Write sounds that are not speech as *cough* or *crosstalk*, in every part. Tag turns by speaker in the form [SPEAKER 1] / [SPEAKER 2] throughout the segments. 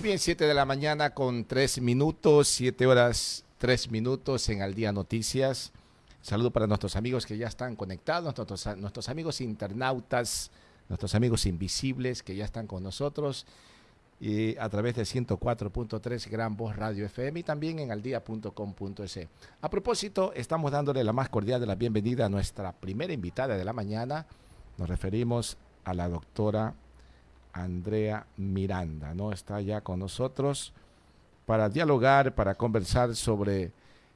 [SPEAKER 1] Muy bien, 7 de la mañana con 3 minutos, 7 horas 3 minutos en Al Día Noticias. Saludo para nuestros amigos que ya están conectados, nuestros, amigos internautas, nuestros amigos invisibles que ya están con nosotros y a través de 104.3 Gran Voz Radio FM y también en aldía.com.es. A propósito, estamos dándole la más cordial de la bienvenida a nuestra primera invitada de la mañana. Nos referimos a la doctora Andrea Miranda, ¿no? Está ya con nosotros para dialogar, para conversar sobre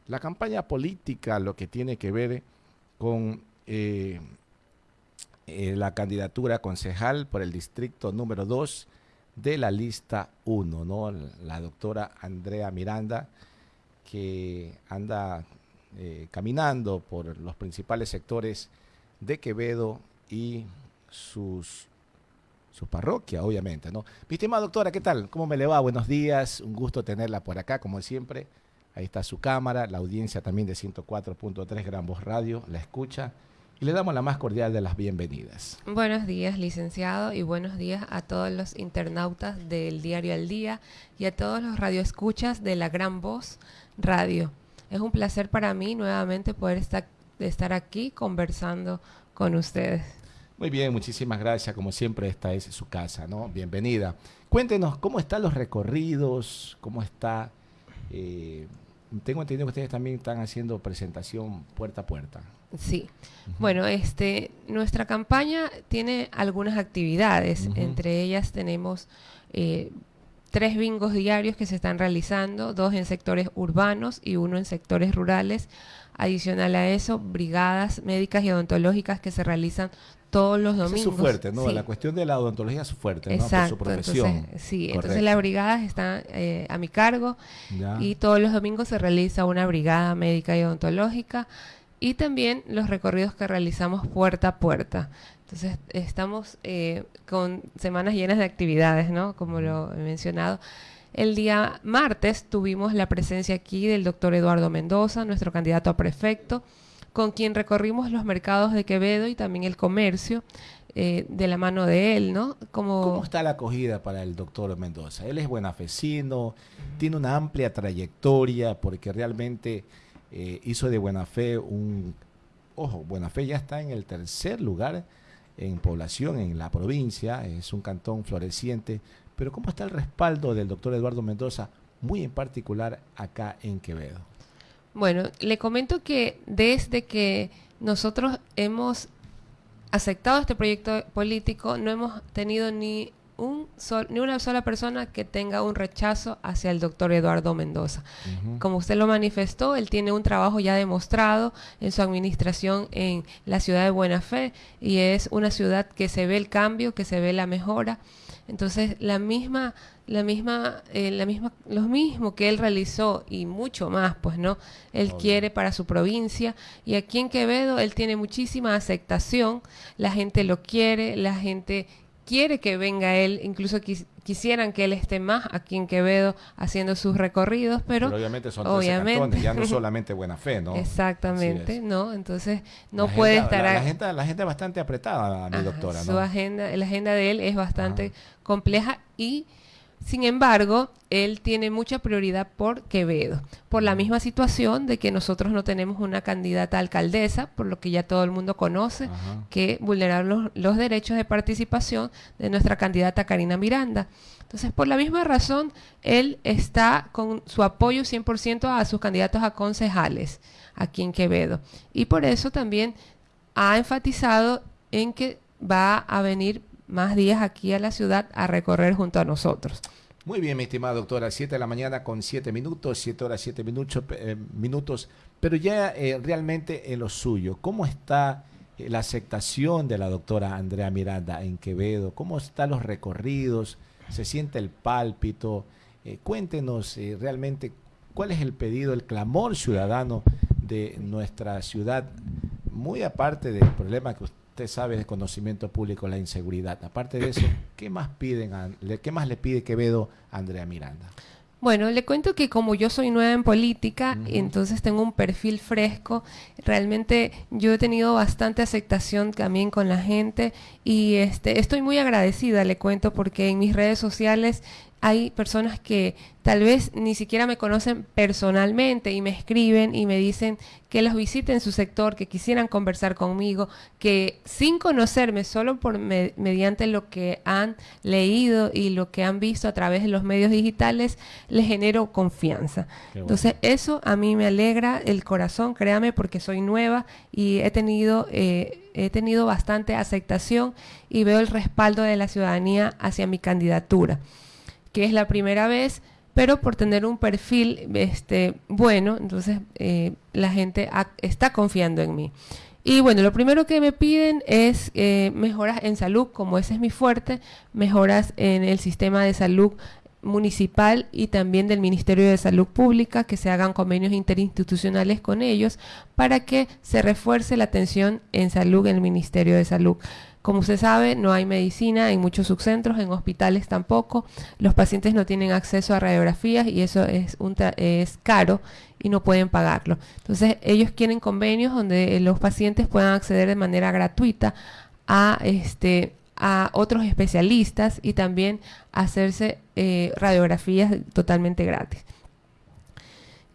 [SPEAKER 1] la campaña política, lo que tiene que ver con eh, eh, la candidatura concejal por el distrito número 2 de la lista 1, ¿no? La doctora Andrea Miranda, que anda eh, caminando por los principales sectores de Quevedo y sus su parroquia, obviamente, ¿no? Mi estimada doctora, ¿qué tal? ¿Cómo me le va? Buenos días, un gusto tenerla por acá, como siempre. Ahí está su cámara, la audiencia también de 104.3 Gran Voz Radio, la escucha y le damos la más cordial de las bienvenidas.
[SPEAKER 2] Buenos días, licenciado, y buenos días a todos los internautas del Diario al Día y a todos los radioescuchas de la Gran Voz Radio. Es un placer para mí nuevamente poder estar, estar aquí conversando con ustedes.
[SPEAKER 1] Muy bien, muchísimas gracias. Como siempre, esta es su casa, ¿no? Bienvenida. Cuéntenos cómo están los recorridos, cómo está... Eh, tengo entendido que ustedes también están haciendo presentación puerta a puerta.
[SPEAKER 2] Sí. Bueno, este, nuestra campaña tiene algunas actividades. Entre ellas tenemos eh, tres bingos diarios que se están realizando, dos en sectores urbanos y uno en sectores rurales. Adicional a eso, brigadas médicas y odontológicas que se realizan todos los domingos.
[SPEAKER 1] es su fuerte, ¿no? La cuestión de la odontología es su fuerte, ¿no? Por su profesión.
[SPEAKER 2] sí, entonces las brigadas están eh, a mi cargo y todos los domingos se realiza una brigada médica y odontológica y también los recorridos que realizamos puerta a puerta. Entonces estamos eh, con semanas llenas de actividades, ¿no? Como lo he mencionado. El día martes tuvimos la presencia aquí del doctor Eduardo Mendoza, nuestro candidato a prefecto, con quien recorrimos los mercados de Quevedo y también el comercio eh, de la mano de él, ¿no?
[SPEAKER 1] ¿Cómo está la acogida para el doctor Mendoza? Él es buenafecino, tiene una amplia trayectoria porque realmente eh, hizo de Buena Fe un... Ojo, Buena Fe ya está en el tercer lugar en población en la provincia, es un cantón floreciente, pero ¿cómo está el respaldo del doctor Eduardo Mendoza, muy en particular acá en Quevedo?
[SPEAKER 2] Bueno, le comento que desde que nosotros hemos aceptado este proyecto político, no hemos tenido ni un ni una sola persona que tenga un rechazo hacia el doctor Eduardo Mendoza. Como usted lo manifestó, él tiene un trabajo ya demostrado en su administración en la ciudad de Buena Fe y es una ciudad que se ve el cambio, que se ve la mejora. Entonces, la misma, la misma, eh, la misma, lo mismo que él realizó y mucho más, pues no, él quiere para su provincia y aquí en Quevedo él tiene muchísima aceptación, la gente lo quiere, la gente quiere que venga él, incluso quisieran que él esté más aquí en Quevedo haciendo sus recorridos, pero,
[SPEAKER 1] obviamente son obviamente, ya no *laughs* solamente buena fe, ¿no?
[SPEAKER 2] Exactamente, ¿no? Entonces no puede estar...
[SPEAKER 1] La, la, gente, la gente es bastante apretada, mi doctora,
[SPEAKER 2] ¿no? Su agenda, la agenda de él es bastante compleja y sin embargo, él tiene mucha prioridad por Quevedo, por la misma situación de que nosotros no tenemos una candidata alcaldesa, por lo que ya todo el mundo conoce, que vulneraron los, derechos de participación de nuestra candidata Karina Miranda. Entonces, por la misma razón, él está con su apoyo 100% a sus candidatos a concejales aquí en Quevedo. Y por eso también ha enfatizado en que va a venir más días aquí a la ciudad a recorrer junto a nosotros.
[SPEAKER 1] Muy bien, mi estimada doctora, 7 de la mañana con 7 minutos, 7 horas 7 minutos, eh, minutos, pero ya eh, realmente en lo suyo, ¿cómo está eh, la aceptación de la doctora Andrea Miranda en Quevedo? ¿Cómo están los recorridos? ¿Se siente el pálpito? cuéntenos realmente cuál es el pedido, el clamor ciudadano de nuestra ciudad, muy aparte del problema que usted usted sabe de conocimiento público la inseguridad. Aparte de eso, *clears throat* ¿qué más piden, qué más le pide Quevedo a Andrea Miranda?
[SPEAKER 2] Bueno, le cuento que como yo soy nueva en política, entonces tengo un perfil fresco. Realmente yo he tenido bastante aceptación también con la gente y este, estoy muy agradecida, le cuento, porque en mis redes sociales hay personas que tal vez ni siquiera me conocen personalmente y me escriben y me dicen que los visiten en su sector, que quisieran conversar conmigo, que sin conocerme, solo por mediante lo que han leído y lo que han visto a través de los medios digitales, les genero confianza. Entonces, eso a mí me alegra el corazón, créame, porque soy nueva y he tenido... Eh, he tenido bastante aceptación y veo el respaldo de la ciudadanía hacia mi candidatura, que es la primera vez, pero por tener un perfil este, bueno, entonces eh, la gente está confiando en mí. Y bueno, lo primero que me piden es eh, mejoras en salud, como ese es mi fuerte, mejoras en el sistema de salud municipal y también del Ministerio de Salud Pública, que se hagan convenios interinstitucionales con ellos para que se refuerce la atención en salud en el Ministerio de Salud. Como usted sabe, no hay medicina en muchos subcentros, en hospitales tampoco. Los pacientes no tienen acceso a radiografías y eso es, caro y no pueden pagarlo. Entonces, ellos quieren convenios donde los pacientes puedan acceder de manera gratuita a este a otros especialistas y también hacerse eh, radiografías totalmente gratis.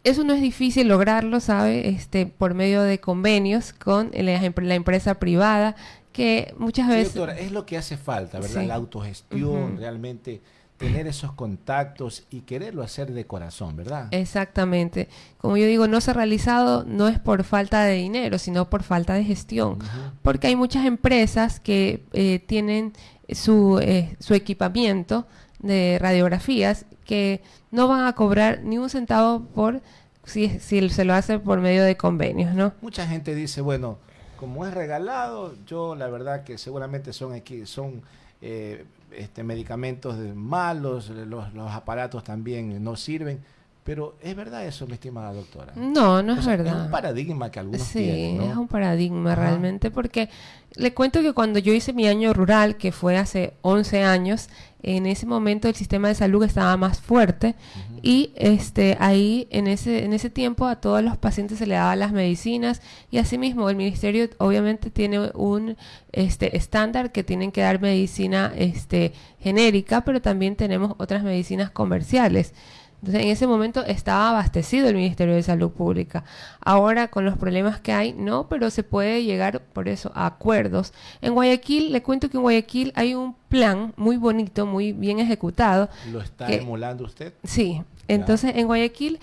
[SPEAKER 2] Eso no es difícil lograrlo, ¿sabe? Este, por medio de convenios con la, empresa privada, que muchas veces...
[SPEAKER 1] Doctora, es lo que hace falta, ¿verdad? La autogestión, realmente tener esos contactos y quererlo hacer de corazón, ¿verdad?
[SPEAKER 2] Exactamente. Como yo digo, no se ha realizado no es por falta de dinero, sino por falta de gestión. Porque hay muchas empresas que eh, tienen su, eh, su equipamiento de radiografías que no van a cobrar ni un centavo por si, si se lo hace por medio de convenios, ¿no?
[SPEAKER 1] Mucha gente dice, bueno, como es regalado, yo la verdad que seguramente son aquí, son eh, este, medicamentos malos, los, aparatos también no sirven. Pero ¿es verdad eso, mi estimada doctora?
[SPEAKER 2] No, no es verdad.
[SPEAKER 1] Es un paradigma que algunos
[SPEAKER 2] sí,
[SPEAKER 1] tienen,
[SPEAKER 2] es un paradigma realmente, porque le cuento que cuando yo hice mi año rural, que fue hace 11 años, en ese momento el sistema de salud estaba más fuerte y este ahí en ese en ese tiempo a todos los pacientes se le daban las medicinas y asimismo el ministerio obviamente tiene un este estándar que tienen que dar medicina este genérica pero también tenemos otras medicinas comerciales entonces, en ese momento estaba abastecido el Ministerio de Salud Pública. Ahora, con los problemas que hay, no, pero se puede llegar por eso a acuerdos. En Guayaquil, le cuento que en Guayaquil hay un plan muy bonito, muy bien ejecutado.
[SPEAKER 1] ¿Lo está emulando usted?
[SPEAKER 2] Sí. Entonces, en Guayaquil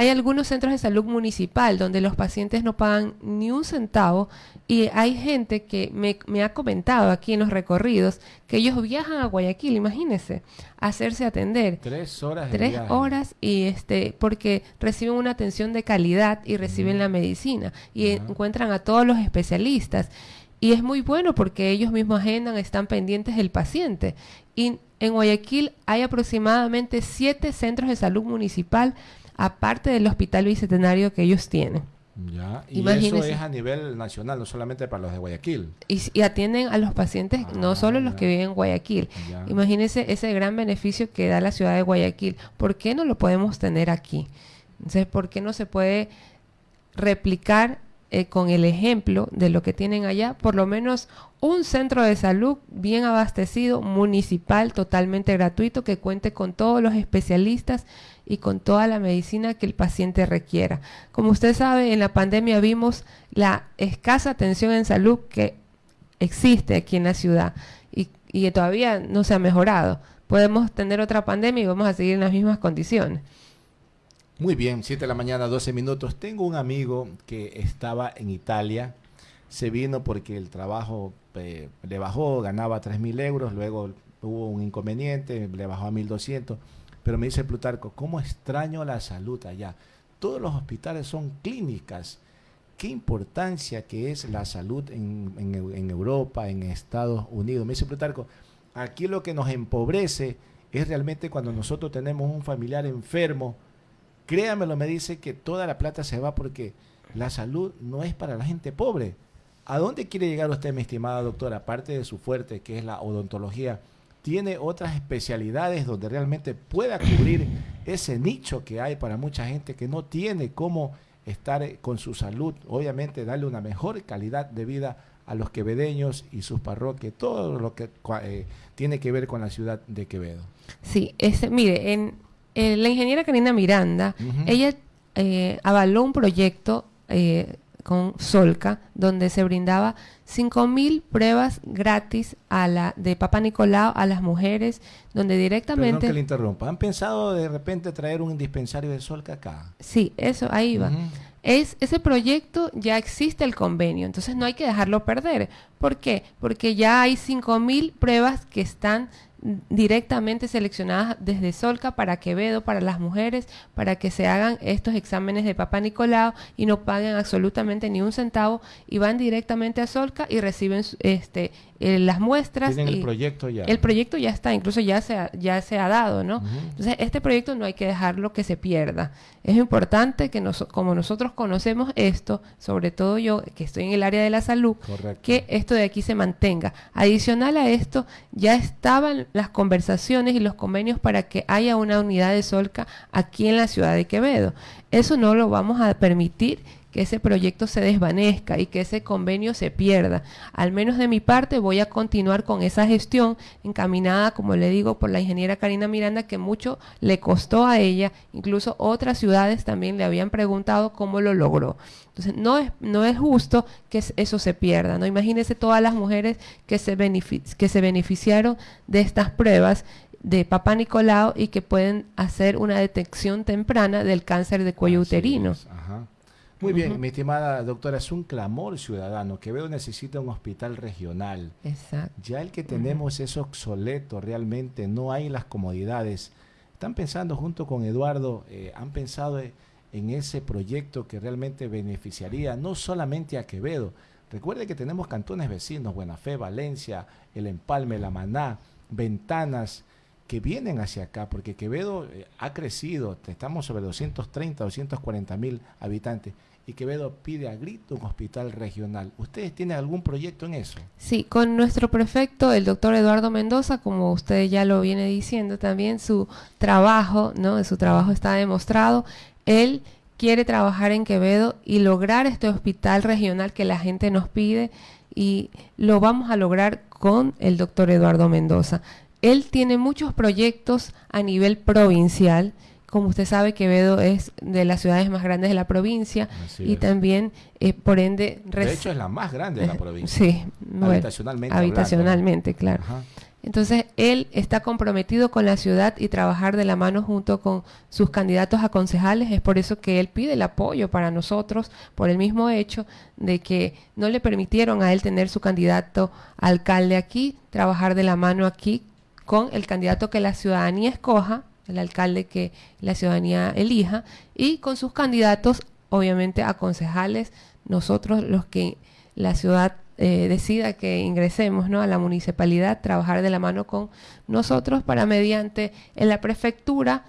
[SPEAKER 2] hay algunos centros de salud municipal donde los pacientes no pagan ni un centavo y hay gente que me, ha comentado aquí en los recorridos que ellos viajan a Guayaquil, imagínense, a hacerse atender.
[SPEAKER 1] Tres horas.
[SPEAKER 2] Tres horas y este porque reciben una atención de calidad y reciben la medicina y encuentran a todos los especialistas. Y es muy bueno porque ellos mismos agendan, están pendientes del paciente. Y en Guayaquil hay aproximadamente siete centros de salud municipal aparte del hospital bicentenario que ellos tienen.
[SPEAKER 1] Ya, y eso es a nivel nacional, no solamente para los de Guayaquil.
[SPEAKER 2] Y, atienden a los pacientes, no ah, solo los que viven en Guayaquil. Imagínense ese gran beneficio que da la ciudad de Guayaquil. ¿Por qué no lo podemos tener aquí? Entonces, ¿por qué no se puede replicar eh, con el ejemplo de lo que tienen allá? Por lo menos un centro de salud bien abastecido, municipal, totalmente gratuito, que cuente con todos los especialistas y con toda la medicina que el paciente requiera. Como usted sabe, en la pandemia vimos la escasa atención en salud que existe aquí en la ciudad y, y todavía no se ha mejorado. Podemos tener otra pandemia y vamos a seguir en las mismas condiciones.
[SPEAKER 1] Muy bien, 7 de la mañana, 12 minutos. Tengo un amigo que estaba en Italia, se vino porque el trabajo eh, le bajó, ganaba 3 mil euros, luego hubo un inconveniente, le bajó a 1.200 pero me dice Plutarco, ¿cómo extraño la salud allá? Todos los hospitales son clínicas. ¿Qué importancia que es la salud en, Europa, en Estados Unidos? Me dice Plutarco, aquí lo que nos empobrece es realmente cuando nosotros tenemos un familiar enfermo. Créamelo, me dice que toda la plata se va porque la salud no es para la gente pobre. ¿A dónde quiere llegar usted, mi estimada doctora? Aparte de su fuerte, que es la odontología, tiene otras especialidades donde realmente pueda cubrir ese nicho que hay para mucha gente que no tiene cómo estar con su salud, obviamente darle una mejor calidad de vida a los quevedeños y sus parroquias, todo lo que eh, tiene que ver con la ciudad de Quevedo.
[SPEAKER 2] Sí, ese, mire, en, la ingeniera Karina Miranda, ella eh, avaló un proyecto eh, con Solca, donde se brindaba 5.000 pruebas gratis a la de Papa Nicolau a las mujeres, donde directamente... Perdón
[SPEAKER 1] que le interrumpa. ¿Han pensado de repente traer un dispensario de Solca acá?
[SPEAKER 2] Sí, eso, ahí va. es, ese proyecto ya existe el convenio, entonces no hay que dejarlo perder. ¿Por qué? Porque ya hay 5.000 pruebas que están directamente seleccionadas desde Solca para Quevedo, para las mujeres, para que se hagan estos exámenes de Papá Nicolau y no paguen absolutamente ni un centavo y van directamente a Solca y reciben este eh, las muestras.
[SPEAKER 1] Tienen el proyecto ya.
[SPEAKER 2] El proyecto ya está, incluso ya se ha, ya se ha dado, ¿no? Entonces, este proyecto no hay que dejarlo que se pierda. Es importante que nos, como nosotros conocemos esto, sobre todo yo que estoy en el área de la salud, que esto de aquí se mantenga. Adicional a esto, ya estaban las conversaciones y los convenios para que haya una unidad de Solca aquí en la ciudad de Quevedo. Eso no lo vamos a permitir que ese proyecto se desvanezca y que ese convenio se pierda. Al menos de mi parte voy a continuar con esa gestión encaminada, como le digo, por la ingeniera Karina Miranda, que mucho le costó a ella, incluso otras ciudades también le habían preguntado cómo lo logró. Entonces, no es, no es justo que eso se pierda, ¿no? Imagínense todas las mujeres que se, que se beneficiaron de estas pruebas de Papá Nicolau y que pueden hacer una detección temprana del cáncer de cuello uterino.
[SPEAKER 1] Muy bien, mi estimada doctora, es un clamor ciudadano. que veo necesita un hospital regional.
[SPEAKER 2] Exacto.
[SPEAKER 1] Ya el que tenemos es obsoleto realmente, no hay las comodidades. Están pensando junto con Eduardo, eh, han pensado en ese proyecto que realmente beneficiaría no solamente a Quevedo. Recuerde que tenemos cantones vecinos, Buena Fe, Valencia, El Empalme, La Maná, Ventanas, que vienen hacia acá, porque Quevedo eh, ha crecido, estamos sobre 230, 240 mil habitantes y Quevedo pide a grito un hospital regional. ¿Ustedes tienen algún proyecto en eso?
[SPEAKER 2] Sí, con nuestro prefecto, el doctor Eduardo Mendoza, como usted ya lo viene diciendo también, su trabajo, ¿no? Su trabajo está demostrado. Él quiere trabajar en Quevedo y lograr este hospital regional que la gente nos pide y lo vamos a lograr con el doctor Eduardo Mendoza. Él tiene muchos proyectos a nivel provincial como usted sabe, Quevedo es de las ciudades más grandes de la provincia y también, eh, por ende...
[SPEAKER 1] De hecho, es la más grande de la *laughs* provincia.
[SPEAKER 2] Sí,
[SPEAKER 1] habitacionalmente.
[SPEAKER 2] habitacionalmente, claro. Entonces, él está comprometido con la ciudad y trabajar de la mano junto con sus candidatos a concejales. Es por eso que él pide el apoyo para nosotros, por el mismo hecho de que no le permitieron a él tener su candidato alcalde aquí, trabajar de la mano aquí con el candidato que la ciudadanía escoja el alcalde que la ciudadanía elija, y con sus candidatos, obviamente a concejales, nosotros los que la ciudad eh, decida que ingresemos ¿no? a la municipalidad, trabajar de la mano con nosotros para mediante en la prefectura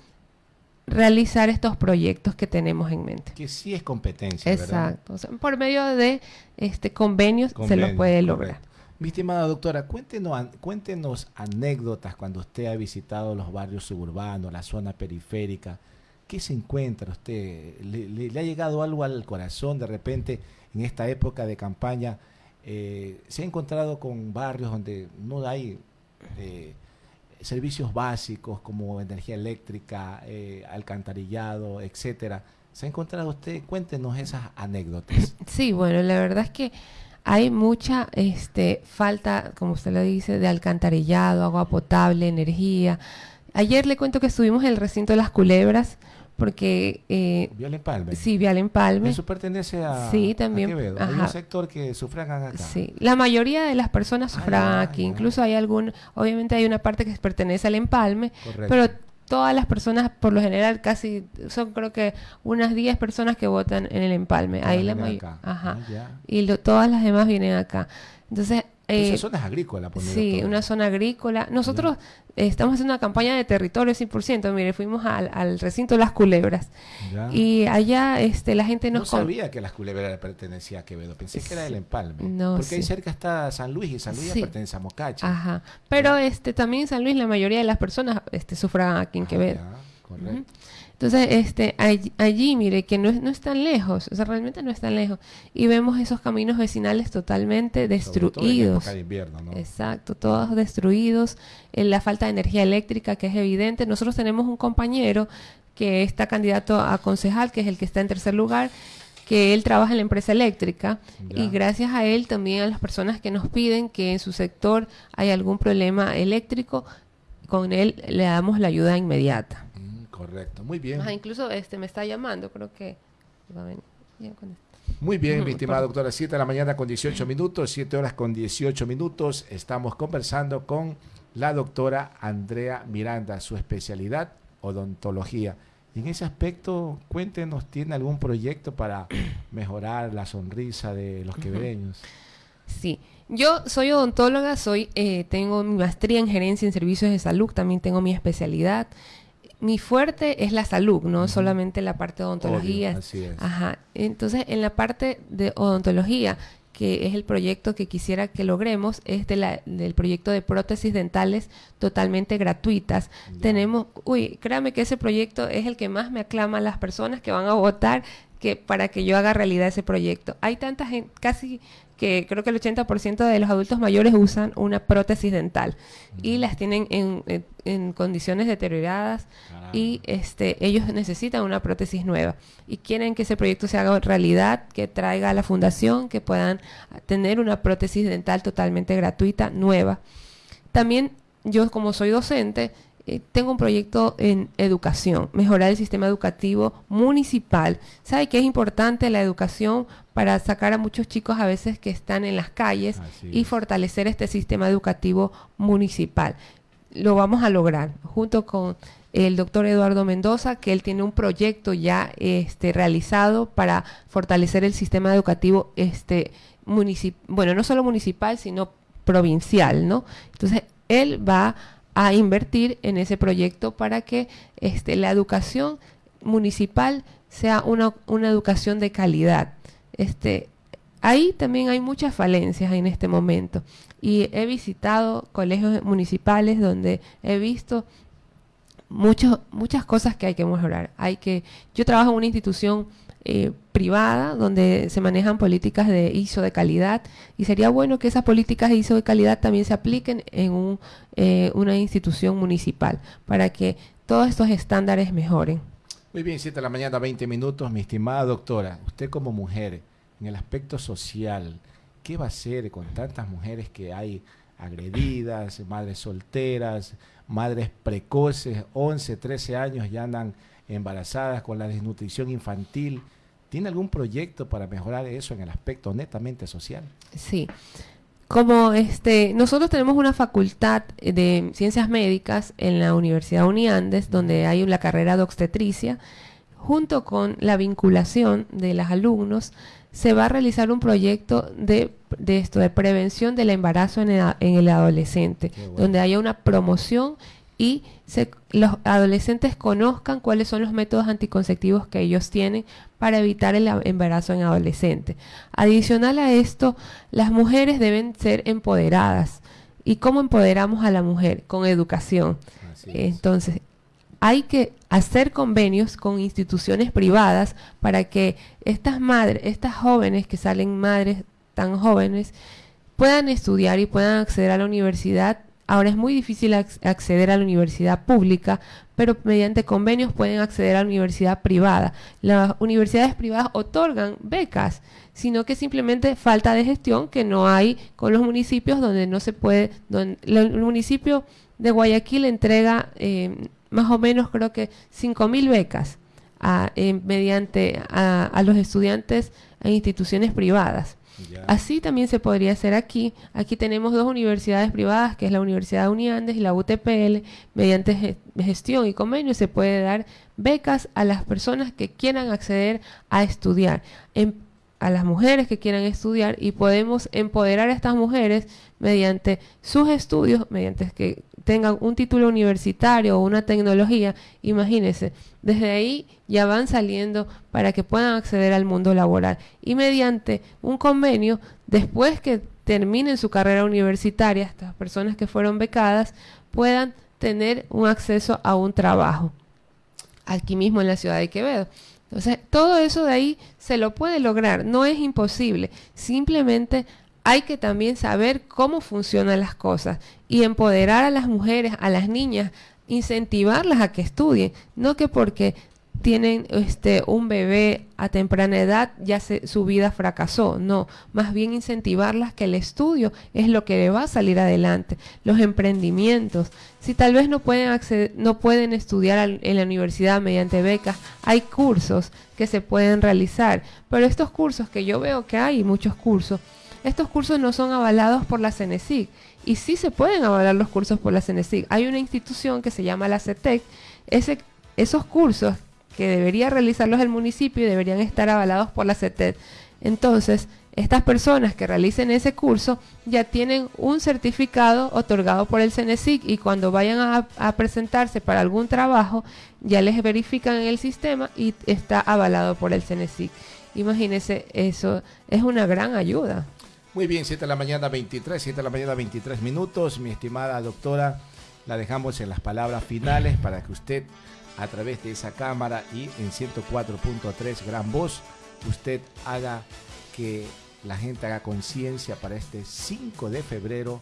[SPEAKER 2] realizar estos proyectos que tenemos en mente.
[SPEAKER 1] Que sí es competencia.
[SPEAKER 2] Exacto. por medio de este convenios se lo puede lograr.
[SPEAKER 1] Mi estimada doctora, cuéntenos, cuéntenos anécdotas cuando usted ha visitado los barrios suburbanos, la zona periférica. ¿Qué se encuentra usted? ¿Le, ha llegado algo al corazón de repente en esta época de campaña? Eh, ¿Se ha encontrado con barrios donde no hay eh, servicios básicos como energía eléctrica, eh, alcantarillado, etcétera? ¿Se ha encontrado usted? Cuéntenos esas anécdotas.
[SPEAKER 2] Sí, bueno, la verdad es que hay mucha este, falta, como usted lo dice, de alcantarillado, agua potable, energía. Ayer le cuento que estuvimos en el recinto de las culebras porque...
[SPEAKER 1] Eh, Vial Empalme.
[SPEAKER 2] Sí, Vial Empalme.
[SPEAKER 1] Eso pertenece a,
[SPEAKER 2] sí, también,
[SPEAKER 1] Hay un sector que sufragan acá.
[SPEAKER 2] Sí, la mayoría de las personas sufragan aquí. Incluso hay algún... Obviamente hay una parte que pertenece al Empalme, Correcto. pero todas las personas, por lo general, casi son creo que unas 10 personas que votan en el empalme. Ahí la mayoría. Ajá. Ah, y todas las demás vienen acá. Entonces,
[SPEAKER 1] esa zona es agrícola,
[SPEAKER 2] Sí, una zona agrícola. Nosotros estamos haciendo una campaña de territorio 100%. Mire, fuimos al, recinto de las culebras. Y allá este, la gente nos...
[SPEAKER 1] No sabía que las culebras pertenecían a Quevedo. Pensé que era el empalme. No, porque ahí cerca está San Luis y San Luis pertenece a Mocacha.
[SPEAKER 2] Ajá. Pero este, también en San Luis la mayoría de las personas este, sufragan aquí en ah, Quevedo. correcto. Entonces, este, allí, mire, que no es, no es tan lejos, o sea, realmente no es tan lejos. Y vemos esos caminos vecinales totalmente destruidos.
[SPEAKER 1] de invierno, ¿no?
[SPEAKER 2] Exacto, todos destruidos, en la falta de energía eléctrica que es evidente. Nosotros tenemos un compañero que está candidato a concejal, que es el que está en tercer lugar, que él trabaja en la empresa eléctrica y gracias a él también a las personas que nos piden que en su sector hay algún problema eléctrico, con él le damos la ayuda inmediata.
[SPEAKER 1] Correcto, muy bien.
[SPEAKER 2] incluso este me está llamando, creo que
[SPEAKER 1] Muy bien, mi estimada doctora. 7 de la mañana con 18 minutos, 7 horas con 18 minutos. Estamos conversando con la doctora Andrea Miranda, su especialidad, odontología. en ese aspecto, cuéntenos, ¿tiene algún proyecto para *clears throat* mejorar la sonrisa de los quevedeños?
[SPEAKER 2] Sí, yo soy odontóloga, soy, eh, tengo mi maestría en gerencia en servicios de salud, también tengo mi especialidad mi fuerte es la salud, no solamente la parte de odontología.
[SPEAKER 1] así es.
[SPEAKER 2] Ajá. Entonces, en la parte de odontología, que es el proyecto que quisiera que logremos, es de la, del proyecto de prótesis dentales totalmente gratuitas. Tenemos, uy, créame que ese proyecto es el que más me aclama a las personas que van a votar que para que yo haga realidad ese proyecto. Hay tanta gente, casi que creo que el 80% de los adultos mayores usan una prótesis dental y las tienen en, condiciones deterioradas y este, ellos necesitan una prótesis nueva y quieren que ese proyecto se haga realidad, que traiga a la fundación, que puedan tener una prótesis dental totalmente gratuita, nueva. También yo como soy docente, eh, tengo un proyecto en educación, mejorar el sistema educativo municipal. ¿Sabe que es importante la educación para sacar a muchos chicos a veces que están en las calles y fortalecer este sistema educativo municipal? Lo vamos a lograr junto con el doctor Eduardo Mendoza, que él tiene un proyecto ya este, realizado para fortalecer el sistema educativo este, bueno, no solo municipal, sino provincial, ¿no? Entonces, él va a invertir en ese proyecto para que este, la educación municipal sea una, una educación de calidad. Este, ahí también hay muchas falencias en este momento y he visitado colegios municipales donde he visto mucho, muchas cosas que hay que mejorar. Hay que, yo trabajo en una institución eh, privada donde se manejan políticas de ISO de calidad y sería bueno que esas políticas de ISO de calidad también se apliquen en un, eh, una institución municipal para que todos estos estándares mejoren.
[SPEAKER 1] Muy bien, 7 de la mañana, 20 minutos. Mi estimada doctora, usted como mujer, en el aspecto social, ¿qué va a hacer con tantas mujeres que hay agredidas, madres solteras, madres precoces, 11, 13 años ya andan embarazadas, con la desnutrición infantil. ¿Tiene algún proyecto para mejorar eso en el aspecto netamente social?
[SPEAKER 2] Sí. Como este, nosotros tenemos una facultad de ciencias médicas en la Universidad Uniandes, donde hay la carrera de obstetricia, junto con la vinculación de los alumnos, se va a realizar un proyecto de, esto, de prevención del embarazo en el, adolescente, donde haya una promoción y los adolescentes conozcan cuáles son los métodos anticonceptivos que ellos tienen para evitar el embarazo en adolescente. Adicional a esto, las mujeres deben ser empoderadas. ¿Y cómo empoderamos a la mujer? Con educación. Entonces, hay que hacer convenios con instituciones privadas para que estas madres, estas jóvenes que salen madres tan jóvenes, puedan estudiar y puedan acceder a la universidad Ahora es muy difícil acceder a la universidad pública, pero mediante convenios pueden acceder a la universidad privada. Las universidades privadas otorgan becas, sino que simplemente falta de gestión que no hay con los municipios donde no se puede, donde el municipio de Guayaquil entrega eh, más o menos creo que 5.000 becas eh, mediante a los estudiantes en instituciones privadas. Así también se podría hacer aquí. Aquí tenemos dos universidades privadas, que es la Universidad de Uniandes y la UTPL. Mediante gestión y convenio se puede dar becas a las personas que quieran acceder a estudiar, a las mujeres que quieran estudiar y podemos empoderar a estas mujeres mediante sus estudios, mediante que tengan un título universitario o una tecnología, imagínense, desde ahí ya van saliendo para que puedan acceder al mundo laboral. Y mediante un convenio, después que terminen su carrera universitaria, estas personas que fueron becadas puedan tener un acceso a un trabajo. aquí mismo en la ciudad de Quevedo. Entonces, todo eso de ahí se lo puede lograr, no es imposible, simplemente hay que también saber cómo funcionan las cosas y empoderar a las mujeres, a las niñas, incentivarlas a que estudien, no que porque tienen este un bebé a temprana edad ya se, su vida fracasó, no, más bien incentivarlas que el estudio es lo que le va a salir adelante, los emprendimientos, si tal vez no pueden acceder, no pueden estudiar en la universidad mediante becas, hay cursos que se pueden realizar, pero estos cursos que yo veo que hay muchos cursos, estos cursos no son avalados por la CENESIC y sí se pueden avalar los cursos por la CENESIC. Hay una institución que se llama la CETEC, esos cursos que debería realizarlos el municipio y deberían estar avalados por la CETED. Entonces, estas personas que realicen ese curso ya tienen un certificado otorgado por el CENESIC y cuando vayan a, a, presentarse para algún trabajo ya les verifican en el sistema y está avalado por el CENESIC. Imagínense, eso es una gran ayuda.
[SPEAKER 1] Muy bien, 7 de la mañana 23, 7 de la mañana 23 minutos. Mi estimada doctora, la dejamos en las palabras finales para que usted a través de esa cámara y en 104.3 Gran Voz, usted haga que la gente haga conciencia para este 5 de febrero.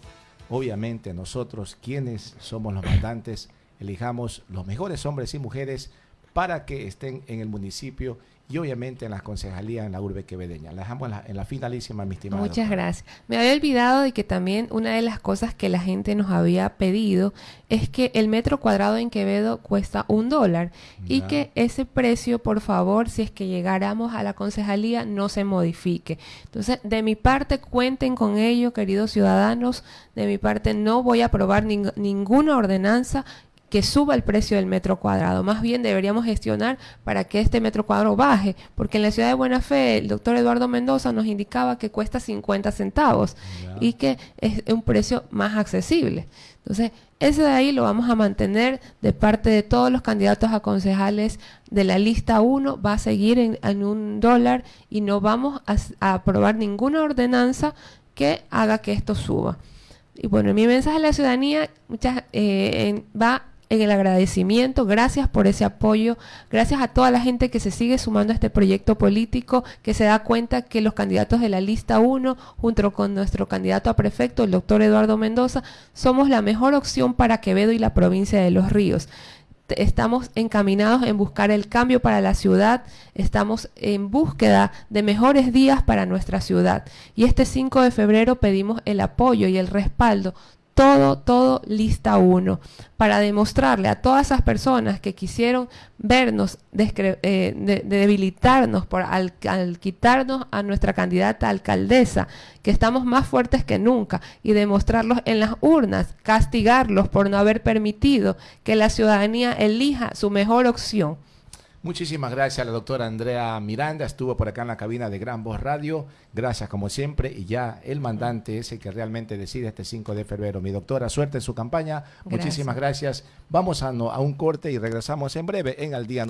[SPEAKER 1] Obviamente nosotros, quienes somos los mandantes, elijamos los mejores hombres y mujeres para que estén en el municipio y obviamente en las concejalías en la urbe quevedeña. La dejamos en la, en la finalísima, mi estimado.
[SPEAKER 2] Muchas gracias. Me había olvidado de que también una de las cosas que la gente nos había pedido es que el metro cuadrado en Quevedo cuesta un dólar y que ese precio, por favor, si es que llegáramos a la concejalía, no se modifique. Entonces, de mi parte, cuenten con ello, queridos ciudadanos. De mi parte, no voy a aprobar ning ninguna ordenanza que suba el precio del metro cuadrado. Más bien deberíamos gestionar para que este metro cuadrado baje, porque en la ciudad de Buena Fe el doctor Eduardo Mendoza nos indicaba que cuesta 50 centavos y que es un precio más accesible. Entonces, ese de ahí lo vamos a mantener de parte de todos los candidatos a concejales de la lista 1, va a seguir en, en un dólar y no vamos a, a aprobar ninguna ordenanza que haga que esto suba. Y bueno, mi mensaje a la ciudadanía muchas, eh, va en el agradecimiento, gracias por ese apoyo, gracias a toda la gente que se sigue sumando a este proyecto político, que se da cuenta que los candidatos de la lista 1, junto con nuestro candidato a prefecto, el doctor Eduardo Mendoza, somos la mejor opción para Quevedo y la provincia de Los Ríos. Estamos encaminados en buscar el cambio para la ciudad, estamos en búsqueda de mejores días para nuestra ciudad. Y este 5 de febrero pedimos el apoyo y el respaldo todo, todo lista uno, para demostrarle a todas esas personas que quisieron vernos, eh, de, debilitarnos por, al, al, quitarnos a nuestra candidata alcaldesa, que estamos más fuertes que nunca, y demostrarlos en las urnas, castigarlos por no haber permitido que la ciudadanía elija su mejor opción.
[SPEAKER 1] Muchísimas gracias a la doctora Andrea Miranda, estuvo por acá en la cabina de Gran Voz Radio, gracias como siempre, y ya el mandante es el que realmente decide este 5 de febrero. Mi doctora, suerte en su campaña, gracias. muchísimas gracias. Vamos a, no, a un corte y regresamos en breve en Al Día